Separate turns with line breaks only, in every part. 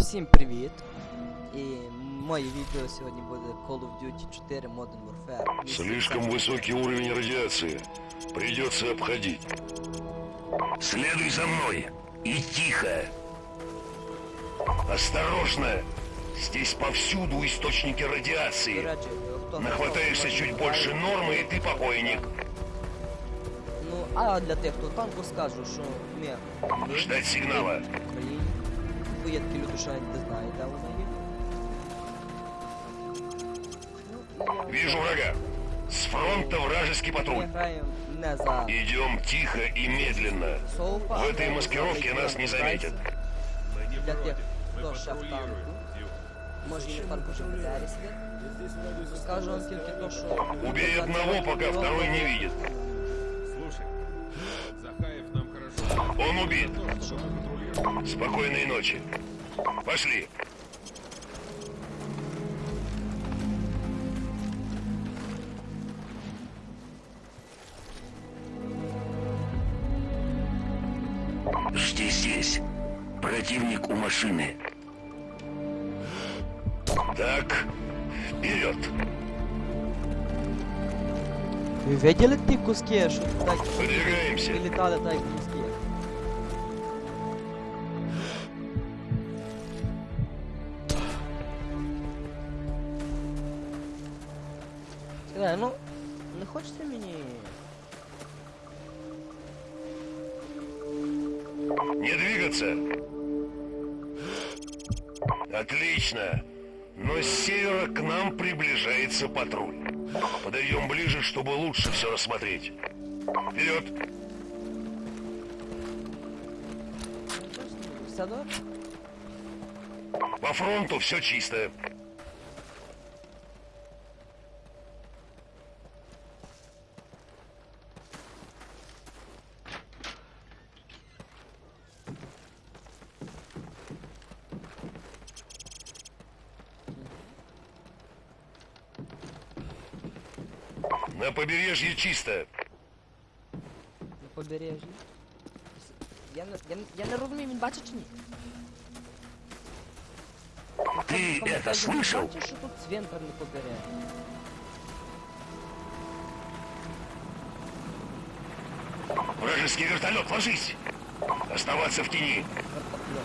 Всім привіт! І моє відео сьогодні буде Call of Duty 4 Modern Warfare.
Слишком высокий уровень радиации. Придется обходить. Следуй за мной. И тихо. Осторожно. Здесь повсюду источники
До
радиации.
речі, хто
Нахватаешься
хто
чуть
не
больше
знає,
нормы, и ты покойник.
Ну, а для тих, хто танку скажу, що ми ми
Ждать сигнала.
в Україні. Бо є такі люди, що навіть не знають, де вона є. Ну, і я-
Вижу врага. С фронта вражеский
Ми
патруль.
граємо не за
Идем тихо и медленно.
Соупа.
В
а
этой
граємо
маскировке
за
нас не
Легіон
заметят.
Гайс. Для тих, хто ще в танку. Може, не танку вже в БТРі сидить. Скажу вам тільки то, що...
Убей одного, пока второй не видит. Он убит.
Что?
Спокойной ночи. Пошли. Жди здесь. Противник у машины. Так, вперед.
Ви видели ті куски, що так
Выдвигаемся.
вилітали так Сказали, ну, не хочете мені...
Не двигаться. Отлично. Но с севера к нам приближается патруль. Подойдем ближе, чтобы лучше все рассмотреть. Вперед! По фронту все чисто. На побережье чисто.
На побережжі. Я не, я, не- я не розумію, він бачить чи ні?
Ты
Кому
это
каже,
слышал?
Бачиш, що тут цвинтар на побережжі?
Вражеский вертолет, ложись! Оставаться в тени.
Вертольот.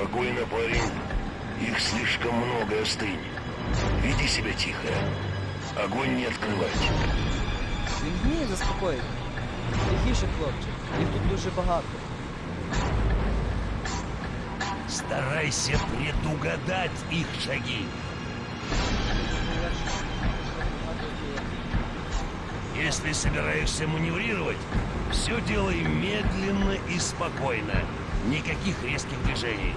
Спокойно, парень. Их слишком много, остынь. Веди себя тихо. Огонь не открывать.
Він вміє заспокоїти. Тихіше, хлопче. Їх тут дуже багато.
Старайся предугадать их шаги. Если собираешься маневрировать, все делай медленно и спокойно. Никаких резких движений.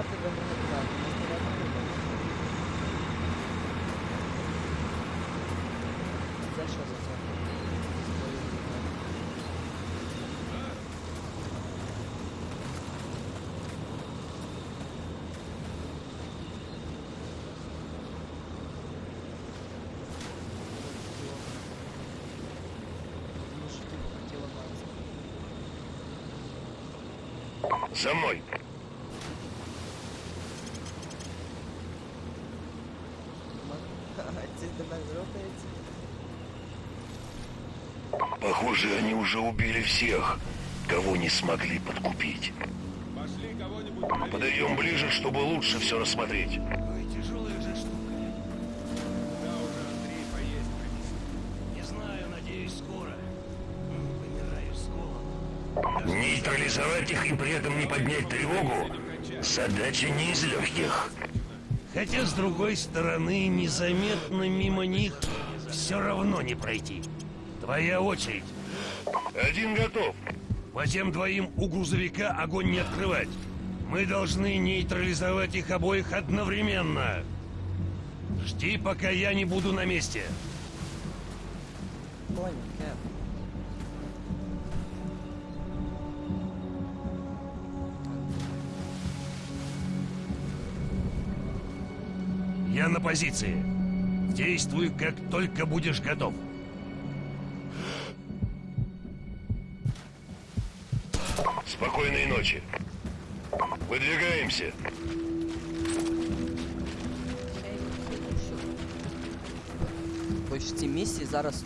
Що за що ти хотіла мати?
За мной. Похоже, они уже убили всех, кого не смогли подкупить.
Пошли кого-нибудь проверим.
Подойдем ближе, чтобы лучше все рассмотреть.
Ой, тяжелая же штука.
Да уже Андрей поесть принеси.
Не знаю, надеюсь, скоро.
Нейтрализовать их и при этом не поднять тревогу – задача не из легких.
Хотя, с другой стороны, незаметно мимо них все равно не пройти. Твоя очередь.
Один готов.
По тем двоим у грузовика огонь не открывать. Мы должны нейтрализовать их обоих одновременно. Жди, пока я не буду на месте.
Понял, Кеп.
Я на позиции. Действуй, как только будешь готов.
Спокойной ночи. Выдвигаемся.
Бо ж ці місії зараз,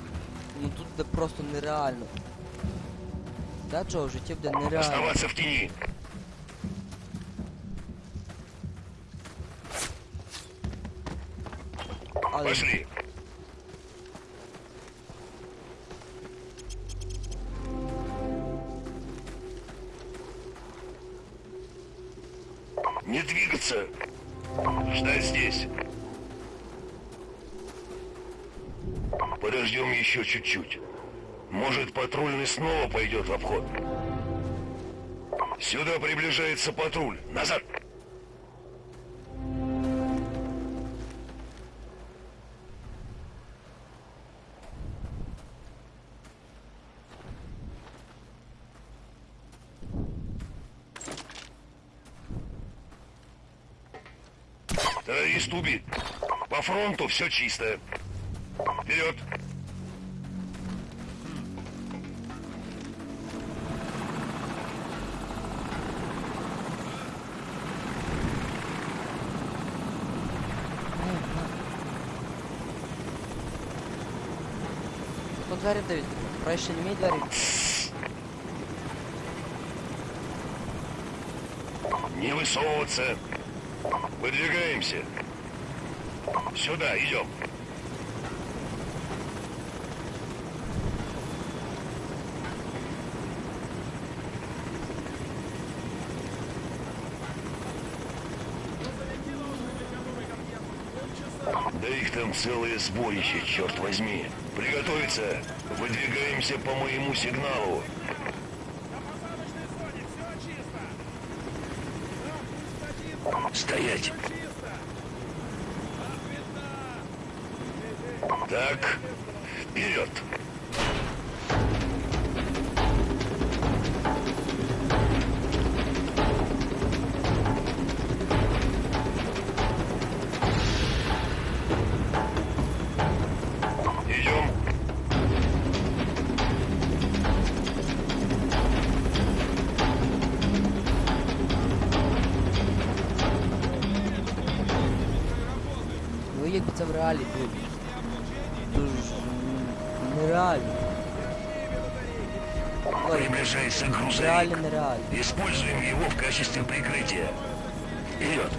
ну тут де просто нереально. Да, Джо, в житті буде нереально.
Оставаться в тени.
Але
Пошли. Не двигаться. Ждать здесь. Подождем еще чуть-чуть. Может, патрульный снова пойдет в обход. Сюда приближается патруль. Назад. Террорист убит. По фронту все чисто. Вперед.
по двері дають. Краще не мій двері.
Не высовываться. Выдвигаемся. Сюда, идем. Да их там целое сборище, черт возьми. Приготовиться. Выдвигаемся по моему сигналу. Стоять. Так, вперед. Приближается грузовик.
реально нереально.
Используем его в качестве прикрытия. Вперед!